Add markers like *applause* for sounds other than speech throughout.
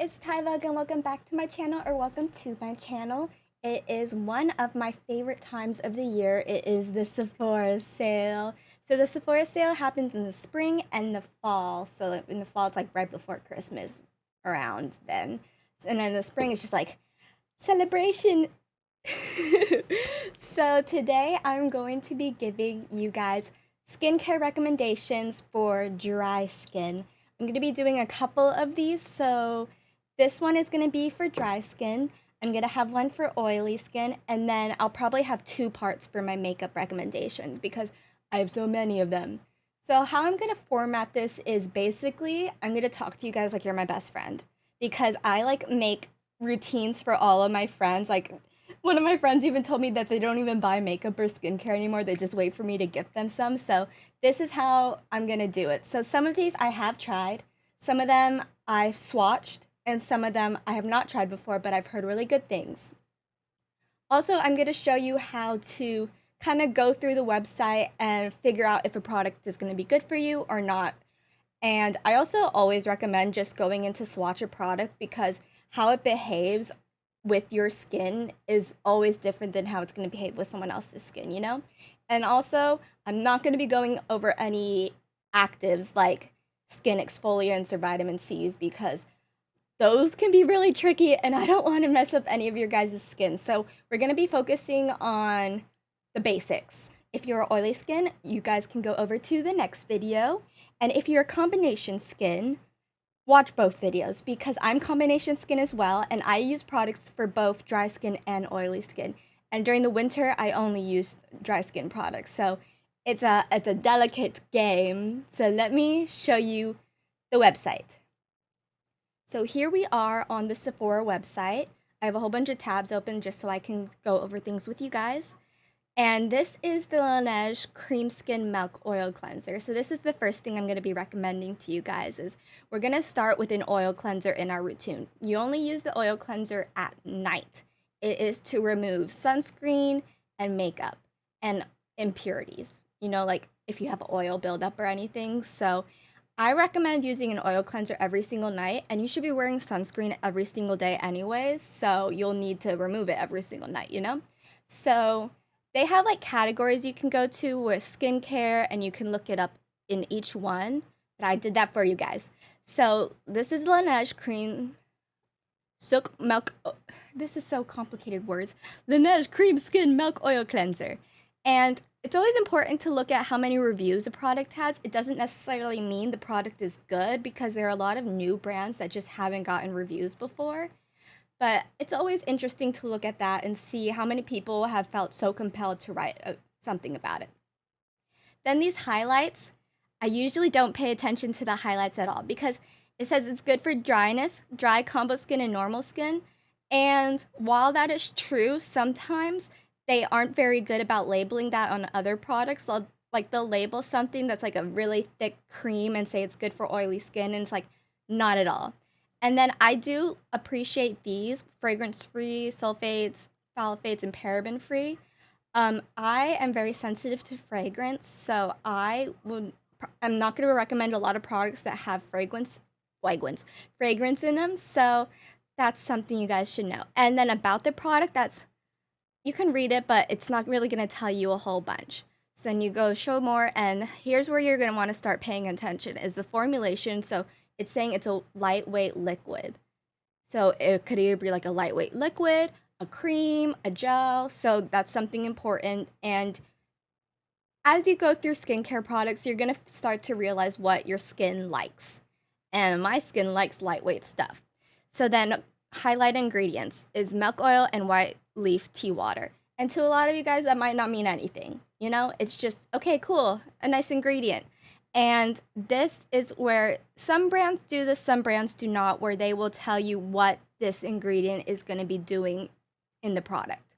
it's Tyvug and welcome back to my channel or welcome to my channel. It is one of my favorite times of the year. It is the Sephora sale. So the Sephora sale happens in the spring and the fall. So in the fall, it's like right before Christmas around then. And then the spring is just like celebration. *laughs* so today I'm going to be giving you guys skincare recommendations for dry skin. I'm going to be doing a couple of these. So this one is going to be for dry skin. I'm going to have one for oily skin. And then I'll probably have two parts for my makeup recommendations because I have so many of them. So how I'm going to format this is basically I'm going to talk to you guys like you're my best friend because I like make routines for all of my friends. Like one of my friends even told me that they don't even buy makeup or skincare anymore. They just wait for me to gift them some. So this is how I'm going to do it. So some of these I have tried. Some of them I've swatched and some of them I have not tried before, but I've heard really good things. Also, I'm going to show you how to kind of go through the website and figure out if a product is going to be good for you or not. And I also always recommend just going into swatch a product because how it behaves with your skin is always different than how it's going to behave with someone else's skin, you know? And also, I'm not going to be going over any actives like skin exfoliants or vitamin C's because those can be really tricky and I don't want to mess up any of your guys' skin. So we're going to be focusing on the basics. If you're oily skin, you guys can go over to the next video. And if you're combination skin, watch both videos because I'm combination skin as well and I use products for both dry skin and oily skin. And during the winter, I only use dry skin products. So it's a it's a delicate game. So let me show you the website. So here we are on the Sephora website. I have a whole bunch of tabs open just so I can go over things with you guys. And this is the Laneige Cream Skin Milk Oil Cleanser. So this is the first thing I'm going to be recommending to you guys is we're going to start with an oil cleanser in our routine. You only use the oil cleanser at night. It is to remove sunscreen and makeup and impurities. You know, like if you have oil buildup or anything. So I recommend using an oil cleanser every single night, and you should be wearing sunscreen every single day, anyways. So you'll need to remove it every single night, you know? So they have like categories you can go to with skincare, and you can look it up in each one. But I did that for you guys. So this is Laneige Cream Silk Milk. Oh, this is so complicated words. Laneige Cream Skin Milk Oil Cleanser. And it's always important to look at how many reviews a product has. It doesn't necessarily mean the product is good because there are a lot of new brands that just haven't gotten reviews before. But it's always interesting to look at that and see how many people have felt so compelled to write uh, something about it. Then these highlights, I usually don't pay attention to the highlights at all because it says it's good for dryness, dry combo skin, and normal skin. And while that is true, sometimes they aren't very good about labeling that on other products. They'll like they'll label something that's like a really thick cream and say it's good for oily skin and it's like not at all. And then I do appreciate these fragrance free, sulfates, phthalates, and paraben free. Um, I am very sensitive to fragrance, so I would I'm not going to recommend a lot of products that have fragrance fragrance fragrance in them. So that's something you guys should know. And then about the product, that's you can read it, but it's not really going to tell you a whole bunch. So then you go show more, and here's where you're going to want to start paying attention is the formulation. So it's saying it's a lightweight liquid. So it could either be like a lightweight liquid, a cream, a gel. So that's something important. And as you go through skincare products, you're going to start to realize what your skin likes. And my skin likes lightweight stuff. So then highlight ingredients is milk oil and white leaf tea water. And to a lot of you guys, that might not mean anything. You know, it's just, okay, cool, a nice ingredient. And this is where some brands do this, some brands do not, where they will tell you what this ingredient is going to be doing in the product.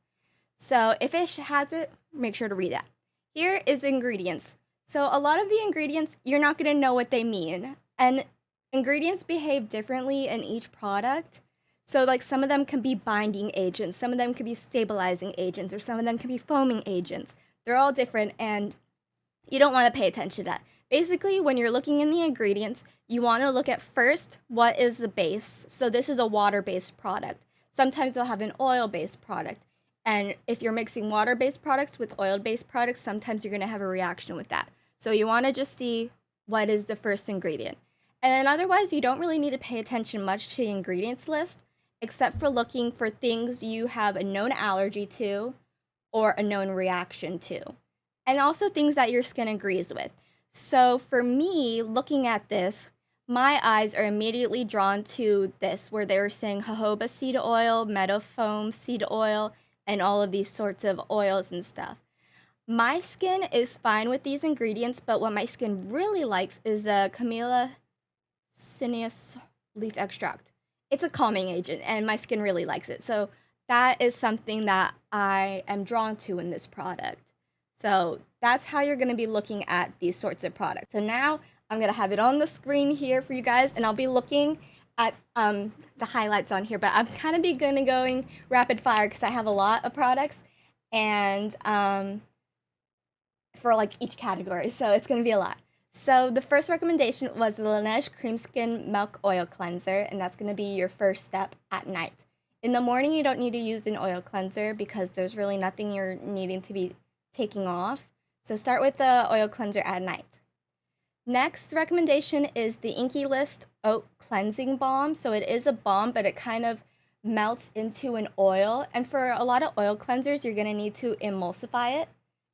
So if it has it, make sure to read that. Here is ingredients. So a lot of the ingredients, you're not going to know what they mean. And ingredients behave differently in each product. So like some of them can be binding agents, some of them can be stabilizing agents, or some of them can be foaming agents. They're all different and you don't want to pay attention to that Basically, when you're looking in the ingredients, you want to look at first what is the base. So this is a water-based product. Sometimes they'll have an oil-based product. And if you're mixing water-based products with oil-based products, sometimes you're going to have a reaction with that. So you want to just see what is the first ingredient. And then otherwise, you don't really need to pay attention much to the ingredients list, except for looking for things you have a known allergy to or a known reaction to. And also things that your skin agrees with. So for me, looking at this, my eyes are immediately drawn to this, where they were saying jojoba seed oil, meadow foam seed oil, and all of these sorts of oils and stuff. My skin is fine with these ingredients, but what my skin really likes is the Camellia Sinensis leaf extract. It's a calming agent, and my skin really likes it. So that is something that I am drawn to in this product. So that's how you're going to be looking at these sorts of products. So now I'm going to have it on the screen here for you guys, and I'll be looking at um, the highlights on here, but I'm kind of be going to going rapid fire because I have a lot of products and um, for like each category, so it's going to be a lot. So the first recommendation was the Laneige Cream Skin Milk Oil Cleanser, and that's going to be your first step at night. In the morning, you don't need to use an oil cleanser because there's really nothing you're needing to be taking off. So start with the oil cleanser at night. Next recommendation is the Inkey List Oat Cleansing Balm. So it is a balm, but it kind of melts into an oil. And for a lot of oil cleansers, you're going to need to emulsify it.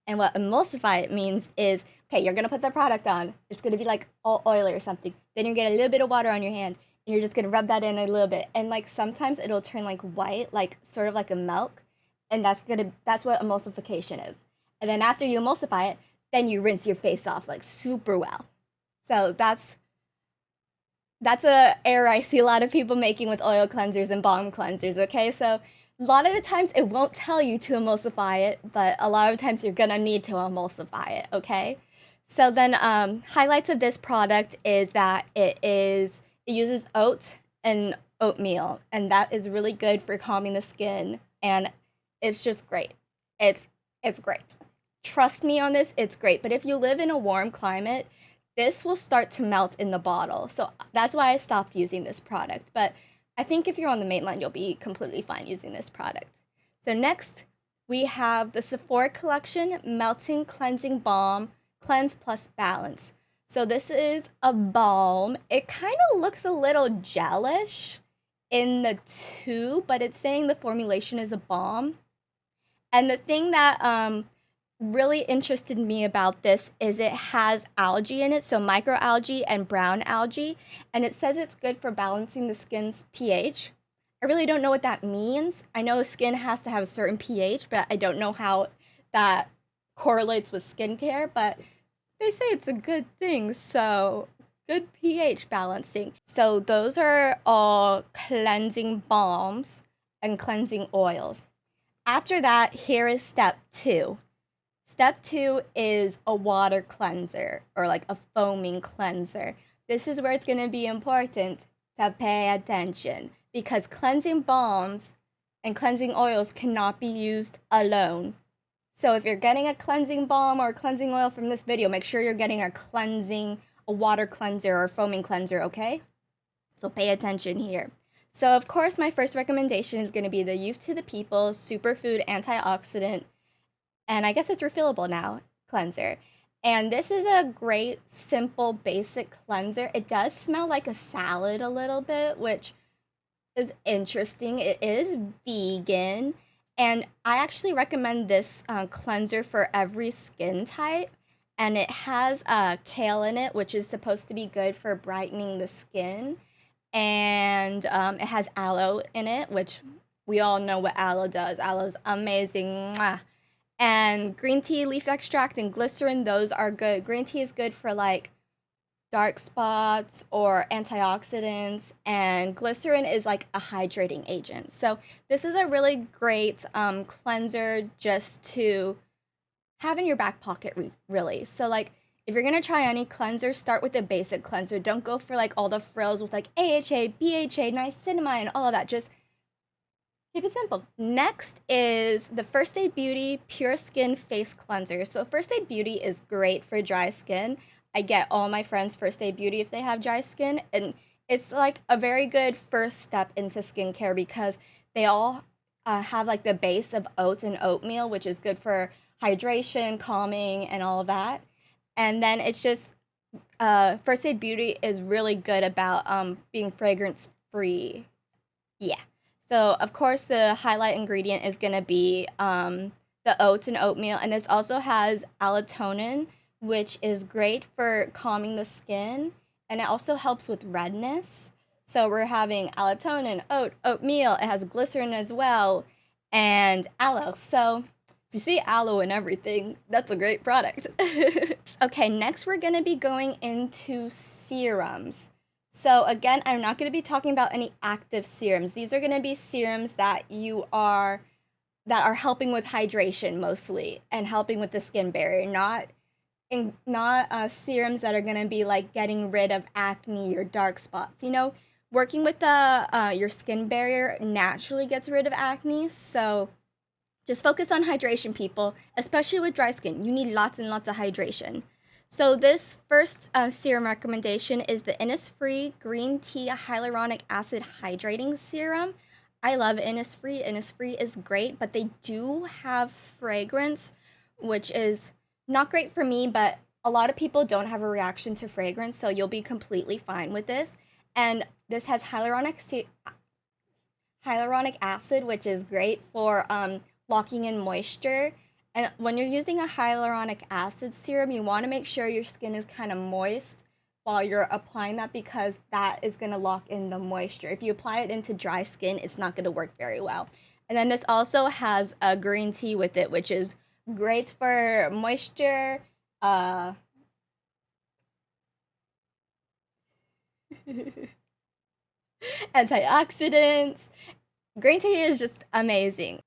And what emulsify it means is, okay, you're gonna put the product on. It's gonna be like all oily or something. Then you're gonna get a little bit of water on your hand, and you're just gonna rub that in a little bit. And like sometimes it'll turn like white, like sort of like a milk, and that's gonna that's what emulsification is. And then after you emulsify it, then you rinse your face off like super well. So that's that's a error I see a lot of people making with oil cleansers and balm cleansers. Okay, so a lot of the times it won't tell you to emulsify it, but a lot of times you're gonna need to emulsify it, okay? So then um, highlights of this product is that it is it uses oat and oatmeal, and that is really good for calming the skin, and it's just great. It's it's great. Trust me on this, it's great. But if you live in a warm climate, this will start to melt in the bottle. So that's why I stopped using this product. But I think if you're on the mainland, you'll be completely fine using this product. So next, we have the Sephora Collection Melting Cleansing Balm Cleanse Plus Balance. So this is a balm. It kind of looks a little gelish in the tube, but it's saying the formulation is a balm. And the thing that um, really interested me about this is it has algae in it, so microalgae and brown algae, and it says it's good for balancing the skin's pH. I really don't know what that means. I know skin has to have a certain pH, but I don't know how that correlates with skincare, but they say it's a good thing, so good pH balancing. So those are all cleansing balms and cleansing oils. After that, here is step two. Step two is a water cleanser or like a foaming cleanser. This is where it's going to be important to pay attention because cleansing balms and cleansing oils cannot be used alone. So if you're getting a cleansing balm or cleansing oil from this video, make sure you're getting a cleansing, a water cleanser or foaming cleanser, okay? So pay attention here. So of course, my first recommendation is going to be the Youth to the People Superfood Antioxidant and I guess it's refillable now cleanser. And this is a great, simple, basic cleanser. It does smell like a salad a little bit, which is interesting. It is vegan. And I actually recommend this uh, cleanser for every skin type. And it has uh, kale in it, which is supposed to be good for brightening the skin. And um, it has aloe in it, which we all know what aloe does. Aloe is amazing. Mwah and green tea leaf extract and glycerin those are good. Green tea is good for like dark spots or antioxidants and glycerin is like a hydrating agent. So this is a really great um, cleanser just to have in your back pocket re- really. So like if you're gonna try any cleanser start with a basic cleanser. Don't go for like all the frills with like aha bha niacinamide and all of that. Just Keep it simple. Next is the First Aid Beauty Pure Skin Face Cleanser. So First Aid Beauty is great for dry skin. I get all my friends First Aid Beauty if they have dry skin. And it's like a very good first step into skincare because they all uh, have like the base of oats and oatmeal, which is good for hydration, calming, and all of that. And then it's just uh, First Aid Beauty is really good about um, being fragrance free. Yeah. So of course the highlight ingredient is gonna be um, the oats and oatmeal, and this also has allantoin, which is great for calming the skin, and it also helps with redness. So we're having allantoin, oat, oatmeal. It has glycerin as well, and aloe. So if you see aloe in everything, that's a great product. *laughs* okay, next we're gonna be going into serums. So again, I'm not going to be talking about any active serums. These are going to be serums that you are that are helping with hydration mostly and helping with the skin barrier, not in, not uh, serums that are going to be like getting rid of acne or dark spots. You know, working with the uh, your skin barrier naturally gets rid of acne, so just focus on hydration, people, especially with dry skin. You need lots and lots of hydration. So this first uh, serum recommendation is the Innisfree Green Tea Hyaluronic Acid Hydrating Serum. I love Innisfree. Innisfree is great, but they do have fragrance, which is not great for me, but a lot of people don't have a reaction to fragrance, so you'll be completely fine with this. And this has hyaluronic hyaluronic acid, which is great for um, locking in moisture and when you're using a hyaluronic acid serum, you want to make sure your skin is kind of moist while you're applying that because that is going to lock in the moisture. If you apply it into dry skin, it's not going to work very well. And then this also has a green tea with it, which is great for moisture. Uh, *laughs* antioxidants. Green tea is just amazing.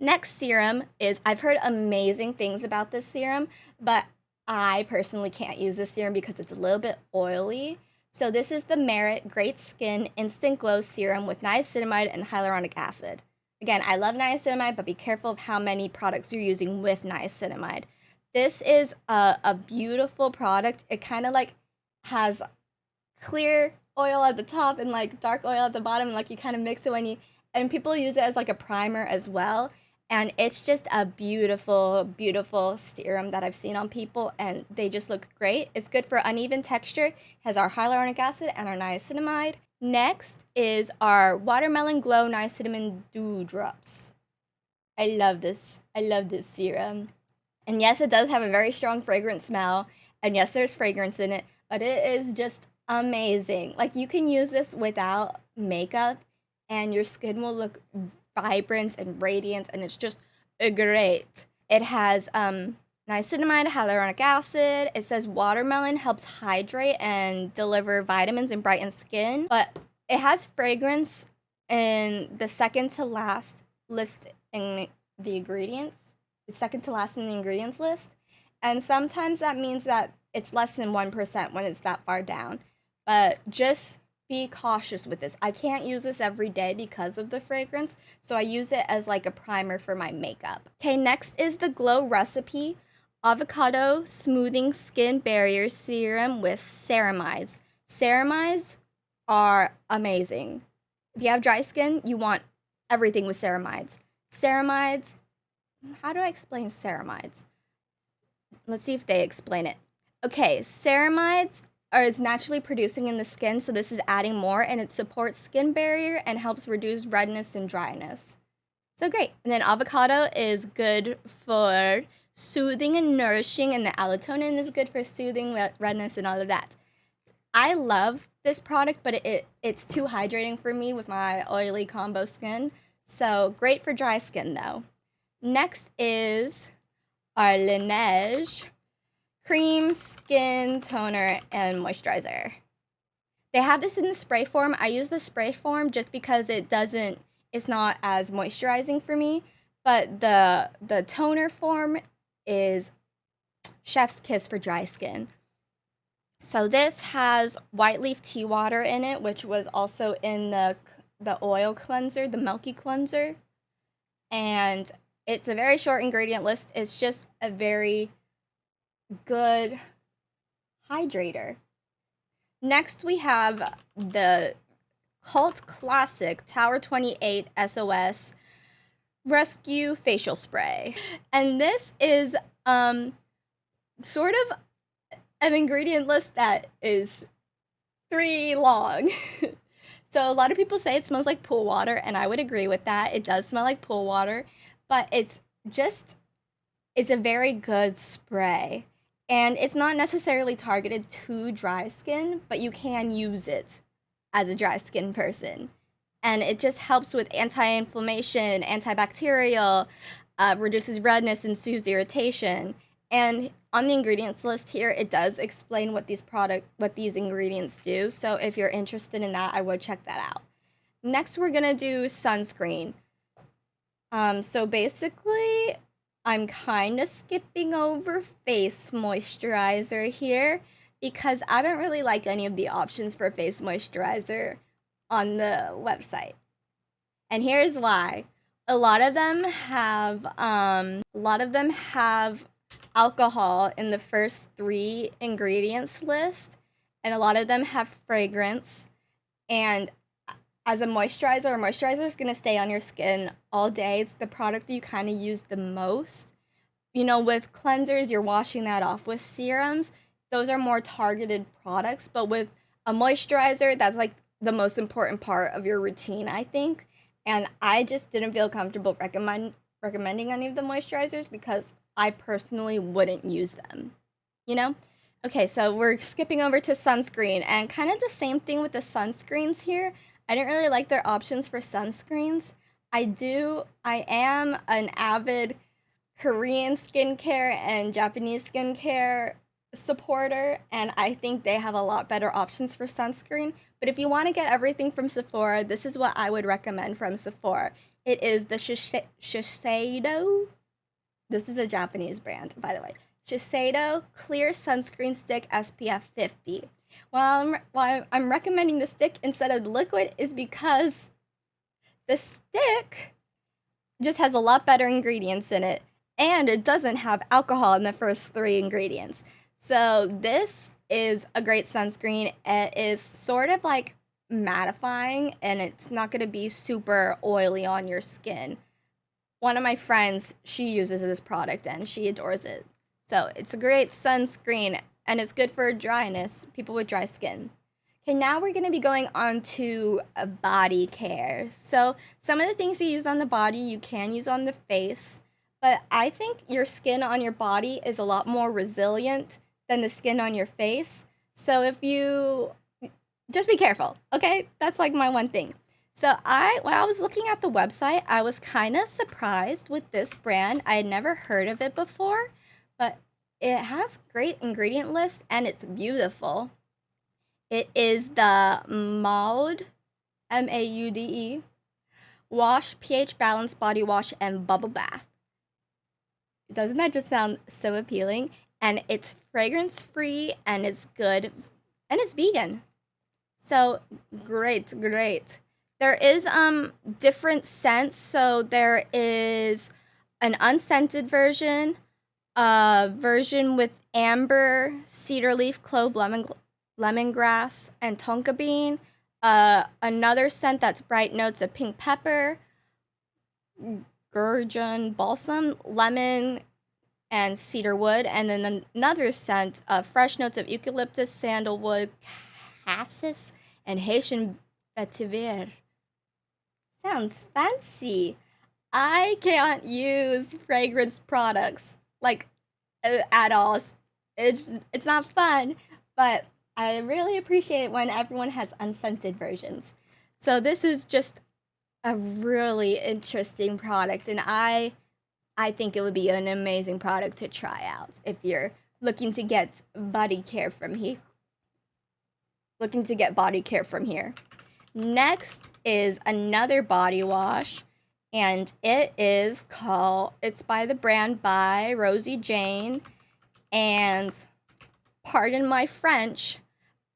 Next serum is I've heard amazing things about this serum, but I personally can't use this serum because it's a little bit oily. So this is the Merit Great Skin Instant Glow Serum with niacinamide and hyaluronic acid. Again, I love niacinamide, but be careful of how many products you're using with niacinamide. This is a, a beautiful product. It kind of like has clear oil at the top and like dark oil at the bottom, and like you kind of mix it when you and people use it as like a primer as well and it's just a beautiful beautiful serum that i've seen on people and they just look great. It's good for uneven texture has our hyaluronic acid and our niacinamide. Next is our watermelon glow niacinamide dew drops i love this i love this serum. And yes it does have a very strong fragrant smell and yes there's fragrance in it but it is just amazing. Like you can use this without makeup and your skin will look vibrance and radiance, and it's just great. It has um, niacinamide, hyaluronic acid. It says watermelon helps hydrate and deliver vitamins and brighten skin, but it has fragrance in the second to last list in the ingredients. It's second to last in the ingredients list. And sometimes that means that it's less than 1% when it's that far down. But just be cautious with this. I can't use this every day because of the fragrance, so I use it as like a primer for my makeup. Okay, next is the Glow Recipe Avocado Smoothing Skin Barrier Serum with ceramides. Ceramides are amazing. If you have dry skin, you want everything with ceramides. Ceramides, how do I explain ceramides? Let's see if they explain it. Okay, ceramides or is naturally producing in the skin, so this is adding more and it supports skin barrier and helps reduce redness and dryness. So great. And then avocado is good for soothing and nourishing, and the allantoin is good for soothing redness and all of that. I love this product, but it, it it's too hydrating for me with my oily combo skin. So great for dry skin though. Next is our Laneige cream, skin, toner, and moisturizer. They have this in the spray form. I use the spray form just because it doesn't, it's not as moisturizing for me. But the the toner form is chef's kiss for dry skin. So this has white leaf tea water in it, which was also in the the oil cleanser, the milky cleanser. And it's a very short ingredient list. It's just a very good hydrator. Next, we have the cult classic Tower 28 SOS Rescue Facial Spray. And this is um sort of an ingredient list that is three long. *laughs* so a lot of people say it smells like pool water, and I would agree with that. It does smell like pool water, but it's just it's a very good spray. And it's not necessarily targeted to dry skin, but you can use it as a dry skin person. And it just helps with anti inflammation, antibacterial, uh, reduces redness, and soothes irritation. And on the ingredients list here, it does explain what these product what these ingredients do. So if you're interested in that, I would check that out. Next, we're gonna do sunscreen. Um, so basically, I'm kind of skipping over face moisturizer here because I don't really like any of the options for face moisturizer on the website. And here's why. A lot of them have um a lot of them have alcohol in the first 3 ingredients list and a lot of them have fragrance and as a moisturizer, a moisturizer is going to stay on your skin all day. It's the product you kind of use the most. You know, with cleansers, you're washing that off. With serums, those are more targeted products, but with a moisturizer, that's like the most important part of your routine, I think. And I just didn't feel comfortable recommend recommending any of the moisturizers because I personally wouldn't use them. You know? Okay, so we're skipping over to sunscreen and kind of the same thing with the sunscreens here. I didn't really like their options for sunscreens. I do, I am an avid Korean skincare and Japanese skincare supporter, and I think they have a lot better options for sunscreen. But if you want to get everything from Sephora, this is what I would recommend from Sephora. It is the Shiseido. This is a Japanese brand, by the way. Shiseido Clear Sunscreen Stick SPF 50. While I'm, while I'm recommending the stick instead of the liquid is because the stick just has a lot better ingredients in it and it doesn't have alcohol in the first three ingredients. So this is a great sunscreen. It is sort of like mattifying and it's not going to be super oily on your skin. One of my friends, she uses this product and she adores it. So it's a great sunscreen and it's good for dryness, people with dry skin. Okay, now we're gonna be going on to uh, body care. So some of the things you use on the body, you can use on the face, but I think your skin on your body is a lot more resilient than the skin on your face. So if you just be careful, okay? That's like my one thing. So I when I was looking at the website, I was kind of surprised with this brand. I had never heard of it before, but it has great ingredient list and it's beautiful. It is the Maude, M A U D E, Wash pH Balance Body Wash and Bubble Bath. Doesn't that just sound so appealing? And it's fragrance free and it's good and it's vegan. So great, great. There is um different scents. So there is an unscented version, version with amber, cedar leaf, clove, lemon, lemongrass, and tonka bean. Uh, another scent that's bright notes of pink pepper, gurjun balsam, lemon, and cedar wood, and then another scent of fresh notes of eucalyptus, sandalwood, cassis, and Haitian vetiver. Sounds fancy. I can't use fragrance products like uh, at all. It's it's not fun, but I really appreciate it when everyone has unscented versions. So this is just a really interesting product and I I think it would be an amazing product to try out if you're looking to get body care from here. Looking to get body care from here. Next is another body wash and it is called it's by the brand by Rosie Jane and pardon my French,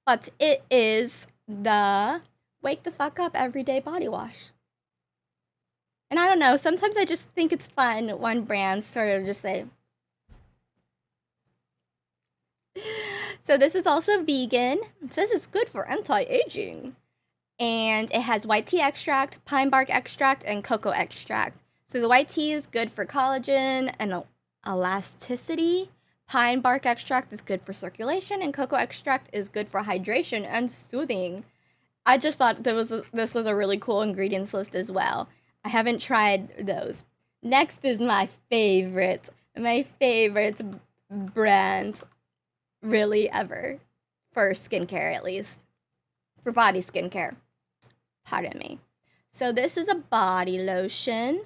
but it is the wake the fuck up everyday body wash. And I don't know, sometimes I just think it's fun when brands sort of just say *laughs* So this is also vegan. Says it's good for anti-aging. And it has white tea extract, pine bark extract, and cocoa extract. So the white tea is good for collagen and elasticity. Pine bark extract is good for circulation, and cocoa extract is good for hydration and soothing. I just thought there was a, this was a really cool ingredients list as well. I haven't tried those. Next is my favorite, my favorite brand, really ever, for skincare at least, for body skincare. Pardon me. So this is a body lotion,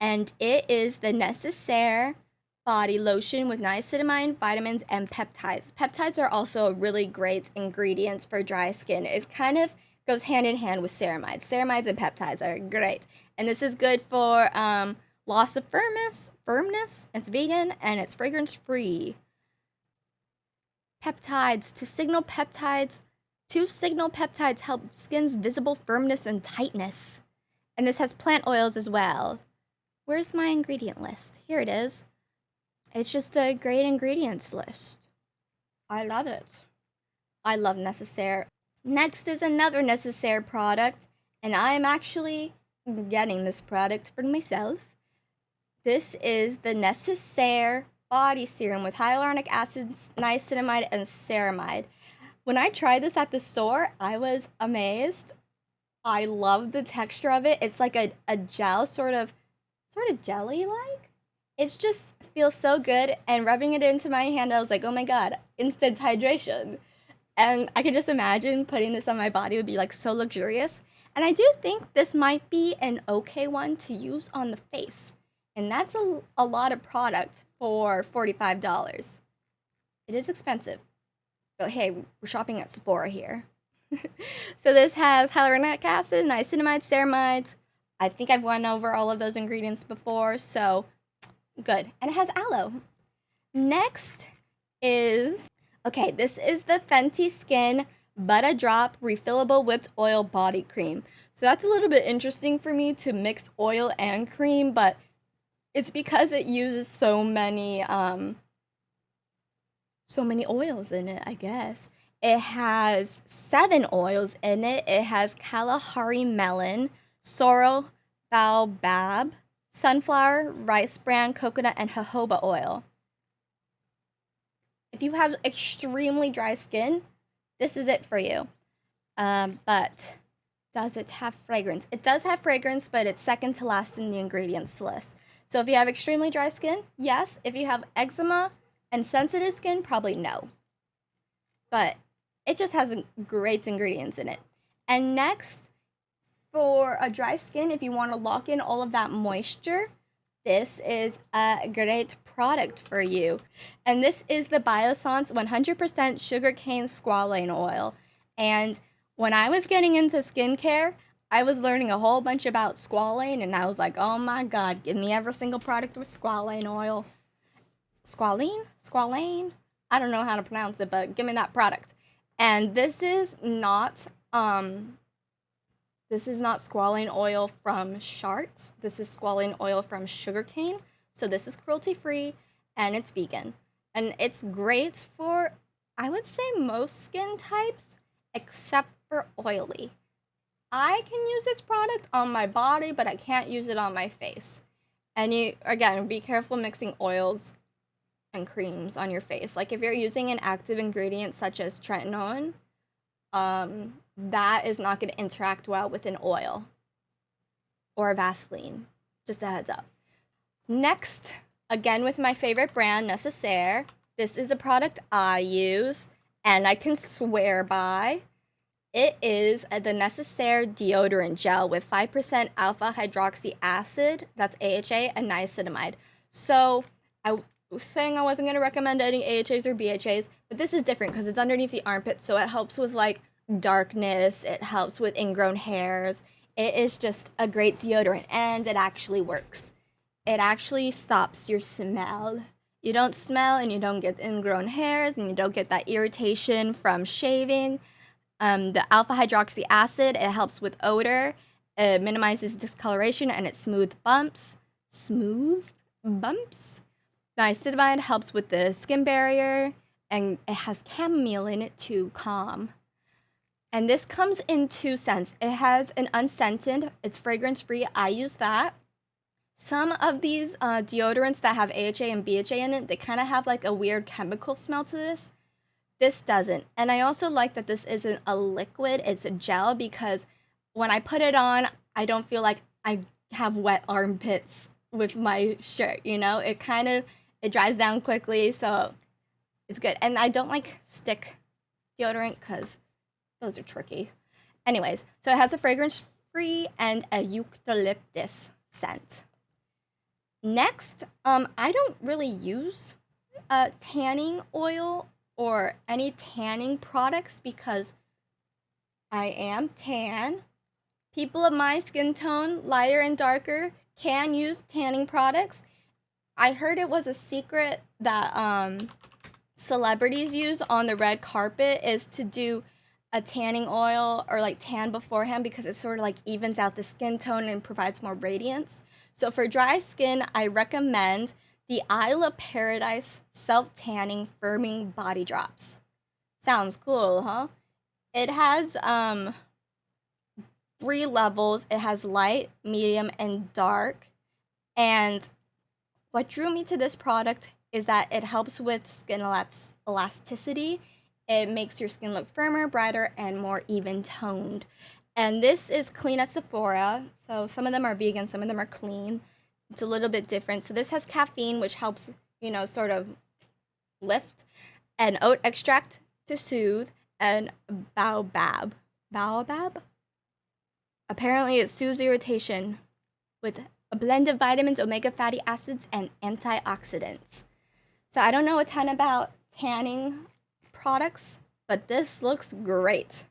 and it is the Necessaire body lotion with niacinamide, vitamins, and peptides. Peptides are also a really great ingredient for dry skin. It kind of goes hand in hand with ceramides. Ceramides and peptides are great. And this is good for um, loss of firmness, firmness. It's vegan and it's fragrance free. Peptides to signal peptides. Two signal peptides help skin's visible firmness and tightness. And this has plant oils as well. Where's my ingredient list? Here it is. It's just a great ingredients list. I love it. I love Necessaire. Next is another Necessaire product, and I'm actually getting this product for myself. This is the Necessaire body serum with hyaluronic acid, niacinamide, and ceramide. When I tried this at the store, I was amazed. I love the texture of it. It's like a, a gel, sort of, sort of jelly like. It just feels so good. And rubbing it into my hand, I was like, oh my god, instant hydration. And I can just imagine putting this on my body would be like so luxurious. And I do think this might be an okay one to use on the face. And that's a, a lot of product for $45. It is expensive. But hey, we're shopping at Sephora here. *laughs* so this has hyaluronic acid, niacinamide, ceramides. I think I've went over all of those ingredients before, so good. And it has aloe. Next is Okay, this is the Fenty Skin Butter Drop Refillable Whipped Oil Body Cream. So that's a little bit interesting for me to mix oil and cream, but it's because it uses so many um so many oils in it, I guess. It has seven oils in it. It has Kalahari melon, sorrel baobab, sunflower, rice bran, coconut, and jojoba oil. If you have extremely dry skin, this is it for you. Um, but does it have fragrance? It does have fragrance, but it's second to last in the ingredients list. So if you have extremely dry skin, yes. If you have eczema and sensitive skin, probably no. But it just has great ingredients in it. And next, for a dry skin, if you want to lock in all of that moisture, this is a great product for you. And this is the Biossance 100% sugarcane squalane oil. And when I was getting into skincare, I was learning a whole bunch about squalane, and I was like, oh my god, give me every single product with squalane oil. Squalene? Squalane? I don't know how to pronounce it, but give me that product. And this is not um this is not squalane oil from sharks. This is squalane oil from sugarcane. So this is cruelty free and it's vegan. And it's great for, I would say, most skin types except for oily. I can use this product on my body, but I can't use it on my face. And you, again, be careful mixing oils and creams on your face. Like if you're using an active ingredient such as tretinoin, um, that is not going to interact well with an oil or a Vaseline. Just a heads up. Next, again with my favorite brand, Necessaire. This is a product I use and I can swear by. It is the Necessaire deodorant gel with 5% alpha hydroxy acid, that's AHA, and niacinamide. So I saying I wasn't going to recommend any AHAs or BHAs, but this is different because it's underneath the armpit, so it helps with like darkness, it helps with ingrown hairs. It is just a great deodorant and it actually works it actually stops your smell. You don't smell and you don't get ingrown hairs and you don't get that irritation from shaving. Um, the alpha hydroxy acid, it helps with odor, it minimizes discoloration and it smooth bumps. Smooth bumps? Niacinamide helps with the skin barrier and it has chamomile in it to calm. And this comes in two scents. It has an unscented, it's fragrance free. I use that. Some of these uh, deodorants that have AHA and BHA in it, they kind of have like a weird chemical smell to this. This doesn't. And I also like that this isn't a liquid, it's a gel because when I put it on, I don't feel like I have wet armpits with my shirt, you know? It kind of it dries down quickly, so it's good. And I don't like stick deodorant cuz those are tricky. Anyways, so it has a fragrance free and a eucalyptus scent. Next, um, I don't really use uh, tanning oil or any tanning products because I am tan. People of my skin tone, lighter and darker, can use tanning products. I heard it was a secret that um, celebrities use on the red carpet is to do a tanning oil or like tan beforehand because it sort of like evens out the skin tone and provides more radiance. So for dry skin, I recommend the Isle Paradise Self Tanning Firming Body Drops. Sounds cool, huh? It has um three levels. It has light, medium, and dark. And what drew me to this product is that it helps with skin elasticity. It makes your skin look firmer, brighter, and more even toned. And this is clean at Sephora. So some of them are vegan, some of them are clean. It's a little bit different. So this has caffeine, which helps, you know, sort of lift, and oat extract to soothe, and baobab. Baobab? Apparently, it soothes irritation with a blend of vitamins, omega fatty acids, and antioxidants. So I don't know a ton about tanning products, but this looks great.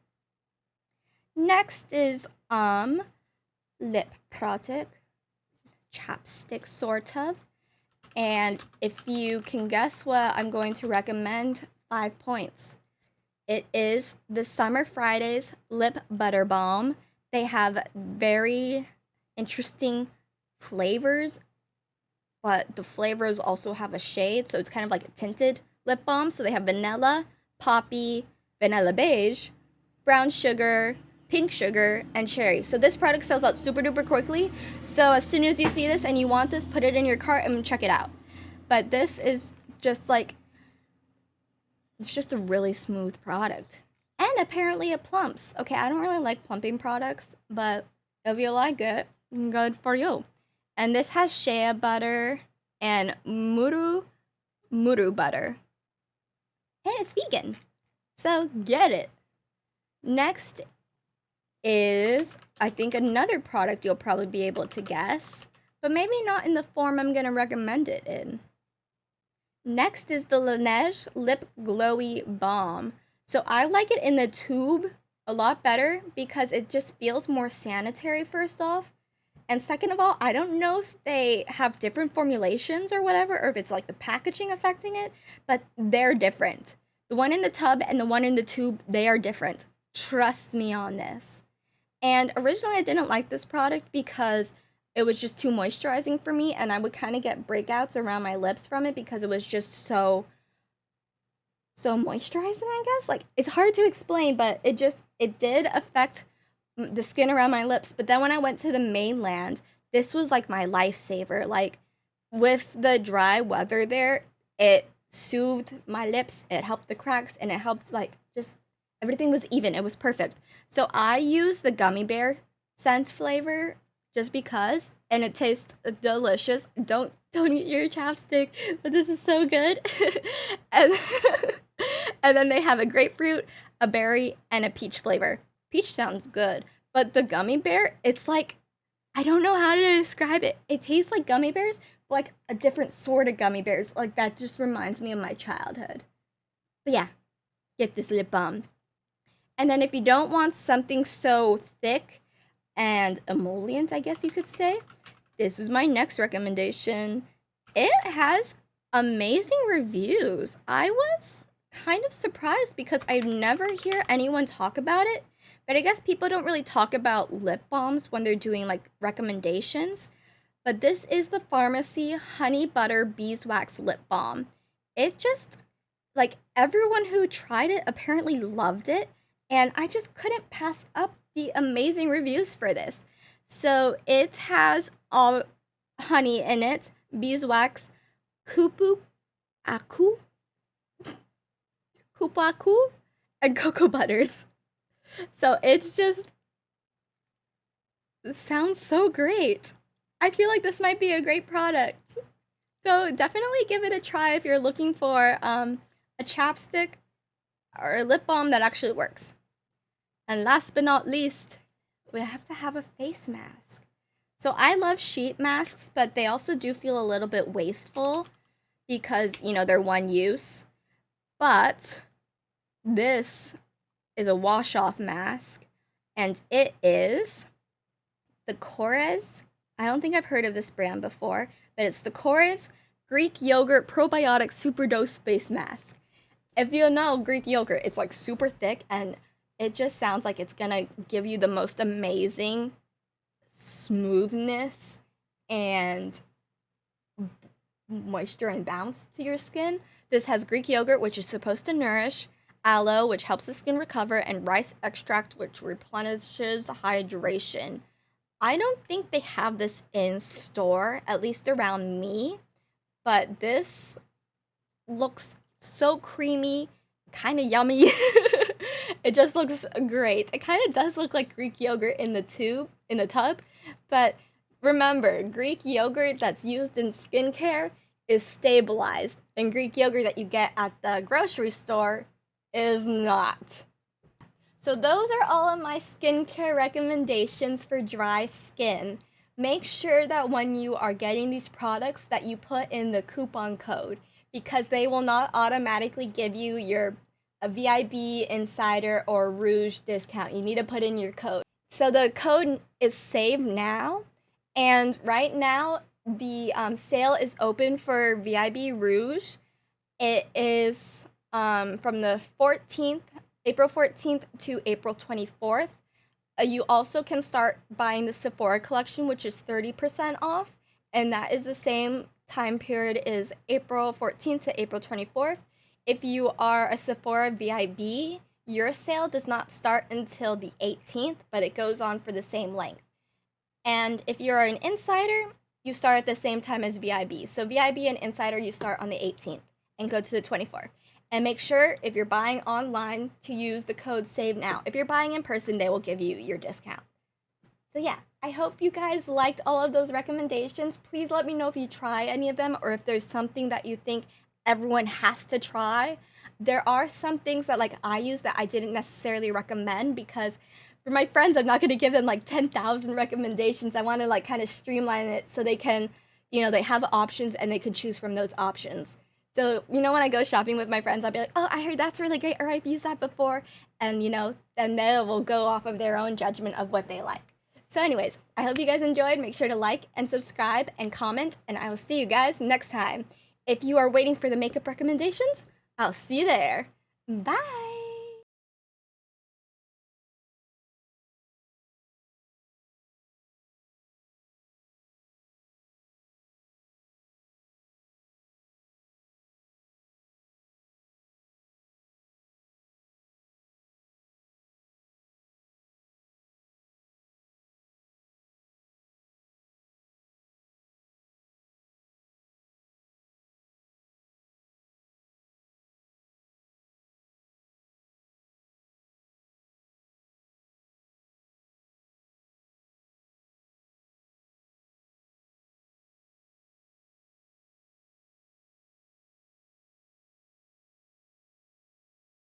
Next is um lip product, chapstick sort of. And if you can guess what I'm going to recommend, five points. It is the Summer Fridays Lip Butter Balm. They have very interesting flavors, but the flavors also have a shade, so it's kind of like a tinted lip balm. So they have vanilla, poppy, vanilla beige, brown sugar, pink sugar, and cherry. So this product sells out super duper quickly. So as soon as you see this and you want this, put it in your cart and check it out. But this is just like, it's just a really smooth product. And apparently it plumps. Okay, I don't really like plumping products, but if you like it, good for you. And this has shea butter and muru muru butter. And it's vegan. So get it. Next is, I think, another product you'll probably be able to guess, but maybe not in the form I'm going to recommend it in. Next is the Laneige Lip Glowy Balm. So I like it in the tube a lot better because it just feels more sanitary, first off. And second of all, I don't know if they have different formulations or whatever, or if it's like the packaging affecting it, but they're different. The one in the tub and the one in the tube, they are different. Trust me on this. And originally, I didn't like this product because it was just too moisturizing for me, and I would kind of get breakouts around my lips from it because it was just so so moisturizing i guess like it's hard to explain but it just it did affect the skin around my lips but then when i went to the mainland this was like my lifesaver like with the dry weather there it soothed my lips it helped the cracks and it helped like just everything was even it was perfect so I use the gummy bear scent flavor just because, and it tastes delicious. Don't don't eat your chapstick, but this is so good. *laughs* and *laughs* and then they have a grapefruit, a berry, and a peach flavor. Peach sounds good, but the gummy bear, it's like I don't know how to describe it. It tastes like gummy bears, but like a different sort of gummy bears. Like that just reminds me of my childhood. But yeah, get this lip balm. And then if you don't want something so thick and emollient, I guess you could say, this is my next recommendation. It has amazing reviews. I was kind of surprised because I never hear anyone talk about it. But I guess people don't really talk about lip balms when they're doing like recommendations. But this is the Farmacy Honey Butter Beeswax Lip Balm. It just like everyone who tried it apparently loved it, and I just couldn't pass up the amazing reviews for this. So it has all honey in it, beeswax, kupu aku, kupaku, and *laughs* cocoa butters. So it's just it sounds so great. I feel like this might be a great product. So definitely give it a try if you're looking for um, a chapstick or a lip balm that actually works. And last but not least, we have to have a face mask. So I love sheet masks, but they also do feel a little bit wasteful because, you know, they're one use. But this is a wash off mask and it is the Korres. I don't think I've heard of this brand before, but it's the Korres Greek Yogurt Probiotic Super Dose Face Mask. If you know Greek yogurt, it's like super thick and it just sounds like it's gonna give you the most amazing smoothness and moisture and bounce to your skin. This has Greek yogurt, which is supposed to nourish, aloe, which helps the skin recover, and rice extract, which replenishes hydration. I don't think they have this in store, at least around me, but this looks so creamy, kind of yummy. *laughs* it just looks great. It kind of does look like Greek yogurt in the tube, in the tub, but remember, Greek yogurt that's used in skincare is stabilized, and Greek yogurt that you get at the grocery store is not. So those are all of my skincare recommendations for dry skin. Make sure that when you are getting these products that you put in the coupon code because they will not automatically give you your VIB insider or rouge discount. You need to put in your code. So the code is save now and right now the um, sale is open for VIB rouge. It is um, from the 14th April 14th to April 24th. Uh, you also can start buying the Sephora collection, which is 30% off, and that is the same time period is April 14th to April 24th. If you are a Sephora VIB, your sale does not start until the 18th, but it goes on for the same length. And if you're an insider, you start at the same time as VIB. So VIB and insider, you start on the 18th and go to the 24th. And make sure if you're buying online to use the code SAVE NOW. If you're buying in person, they will give you your discount. So yeah, I hope you guys liked all of those recommendations. Please let me know if you try any of them or if there's something that you think everyone has to try. There are some things that like I use that I didn't necessarily recommend because for my friends, I'm not going to give them like 10,000 recommendations. I want to like kind of streamline it so they can, you know, they have options and they can choose from those options. So, you know, when I go shopping with my friends, I'll be like, oh, I heard that's really great, or I've used that before. And, you know, then they will go off of their own judgment of what they like. So, anyways, I hope you guys enjoyed. Make sure to like and subscribe and comment, and I will see you guys next time. If you are waiting for the makeup recommendations, I'll see you there. Bye.